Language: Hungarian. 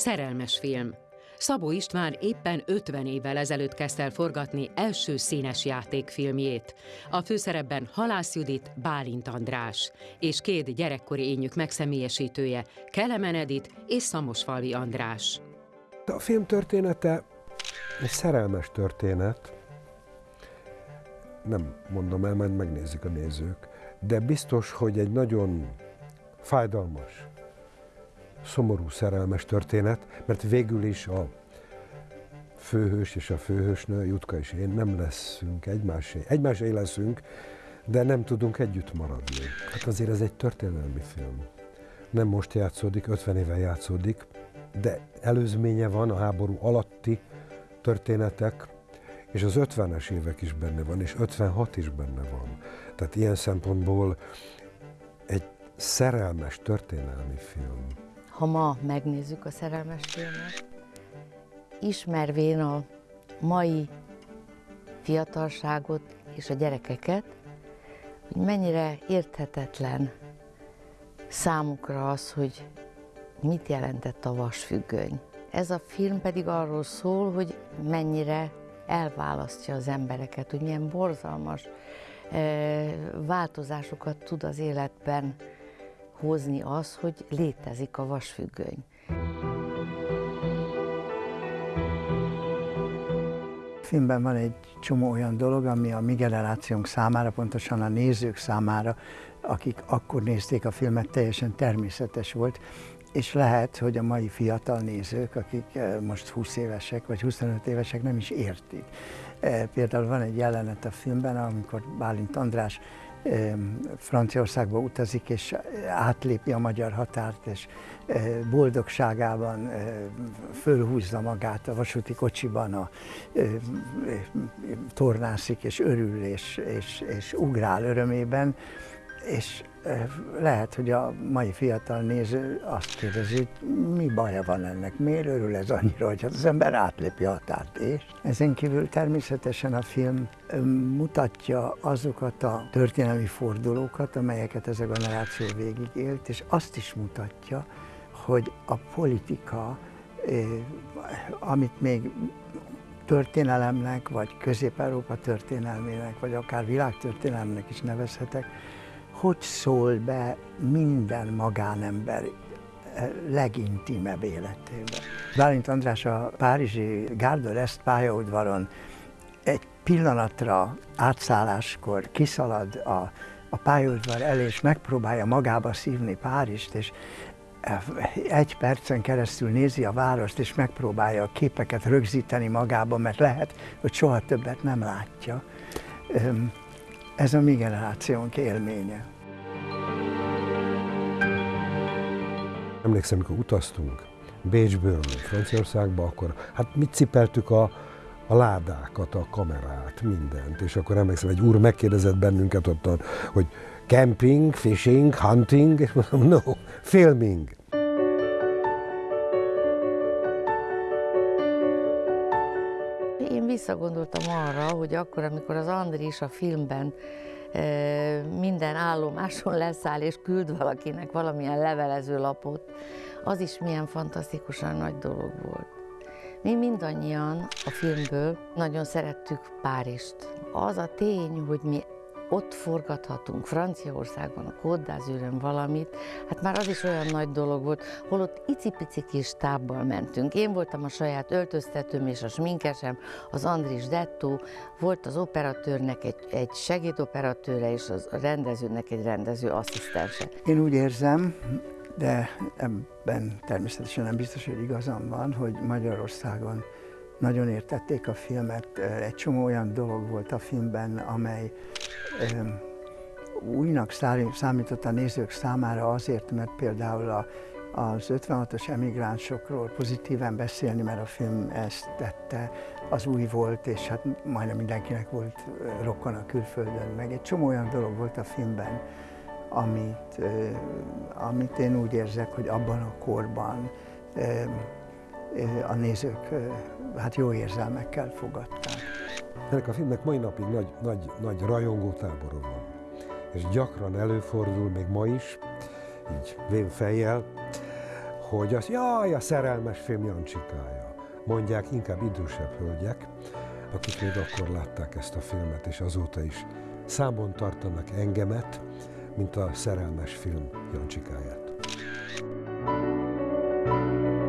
Szerelmes film. Szabó István éppen 50 évvel ezelőtt kezdte el forgatni első színes játékfilmjét. A főszerepben Halász Judit, Bálint András, és két gyerekkori ényük megszemélyesítője, Kelemen Edit és Szamosfalvi András. A film története egy szerelmes történet, nem mondom el, majd megnézik a nézők, de biztos, hogy egy nagyon fájdalmas, szomorú szerelmes történet, mert végül is a főhős és a főhősnő, Jutka és én nem leszünk egymásé. Egymásé leszünk, de nem tudunk együtt maradni. Hát azért ez egy történelmi film. Nem most játszódik, 50 éve játszódik, de előzménye van a háború alatti történetek, és az 50-es évek is benne van, és 56 is benne van. Tehát ilyen szempontból egy szerelmes történelmi film. Ha ma megnézzük a szerelmes filmet, ismervén a mai fiatalságot és a gyerekeket, hogy mennyire érthetetlen számukra az, hogy mit jelentett a vasfüggöny. Ez a film pedig arról szól, hogy mennyire elválasztja az embereket, hogy milyen borzalmas eh, változásokat tud az életben hozni az, hogy létezik a vasfüggöny. filmben van egy csomó olyan dolog, ami a mi generációnk számára, pontosan a nézők számára, akik akkor nézték a filmet, teljesen természetes volt, és lehet, hogy a mai fiatal nézők, akik eh, most 20 évesek vagy 25 évesek nem is értik. Eh, például van egy jelenet a filmben, amikor Bálint András Franciaországba utazik, és átlépi a magyar határt, és boldogságában fölhúzza magát a vasúti kocsiban, a, tornászik, és örül, és, és, és ugrál örömében, és lehet, hogy a mai fiatal néző azt kérdezi, hogy mi baja van ennek, miért örül ez annyira, hogy az ember átlépi a határt, és ezen kívül természetesen a film mutatja azokat a történelmi fordulókat, amelyeket ez a generáció végigélt, és azt is mutatja, hogy a politika, amit még történelemnek, vagy Közép-Európa történelmének, vagy akár világtörténelmnek is nevezhetek, hogy szól be minden magánember eh, legintimebb életébe. Bálint András a Párizsi Gárda Est pályaudvaron egy pillanatra átszálláskor kiszalad a, a pályaudvar elé, és megpróbálja magába szívni Párizst, és eh, egy percen keresztül nézi a várost, és megpróbálja a képeket rögzíteni magába, mert lehet, hogy soha többet nem látja. Ez a mi generációnk élménye. Emlékszem, amikor utaztunk Bécsből Franciaországba, akkor hát mit cipeltük a, a ládákat, a kamerát, mindent. És akkor emlékszem, egy úr megkérdezett bennünket ottan, hogy camping, fishing, hunting, és mondom, no, filming. Én visszagondoltam arra, hogy akkor, amikor az Andris a filmben minden állomáson leszáll és küld valakinek valamilyen levelező lapot, az is milyen fantasztikusan nagy dolog volt. Mi mindannyian a filmből nagyon szerettük Párizst. Az a tény, hogy mi ott forgathatunk Franciaországban, a Côte valamit, hát már az is olyan nagy dolog volt, holott icipici kis tábbal mentünk. Én voltam a saját öltöztetőm és a sminkesem, az Andris Detto, volt az operatőrnek egy, egy segédoperatőre, és az, rendezőnek egy rendező asszisztense. Én úgy érzem, de ebben természetesen nem biztos, hogy igazam van, hogy Magyarországon nagyon értették a filmet. Egy csomó olyan dolog volt a filmben, amely újnak számított a nézők számára azért, mert például a, az 56-os emigránsokról pozitíven beszélni, mert a film ezt tette, az új volt, és hát majdnem mindenkinek volt rokon a külföldön, meg egy csomó olyan dolog volt a filmben, amit, amit én úgy érzek, hogy abban a korban a nézők hát jó érzelmekkel fogadták. Ennek a filmnek mai napig nagy, nagy, nagy rajongó tábora van. És gyakran előfordul, még ma is, így fejjel, hogy az, jaj, a szerelmes film Jancsikája. Mondják inkább idősebb hölgyek, akik még akkor látták ezt a filmet, és azóta is számon tartanak engemet, mint a szerelmes film Jancsikáját. thank you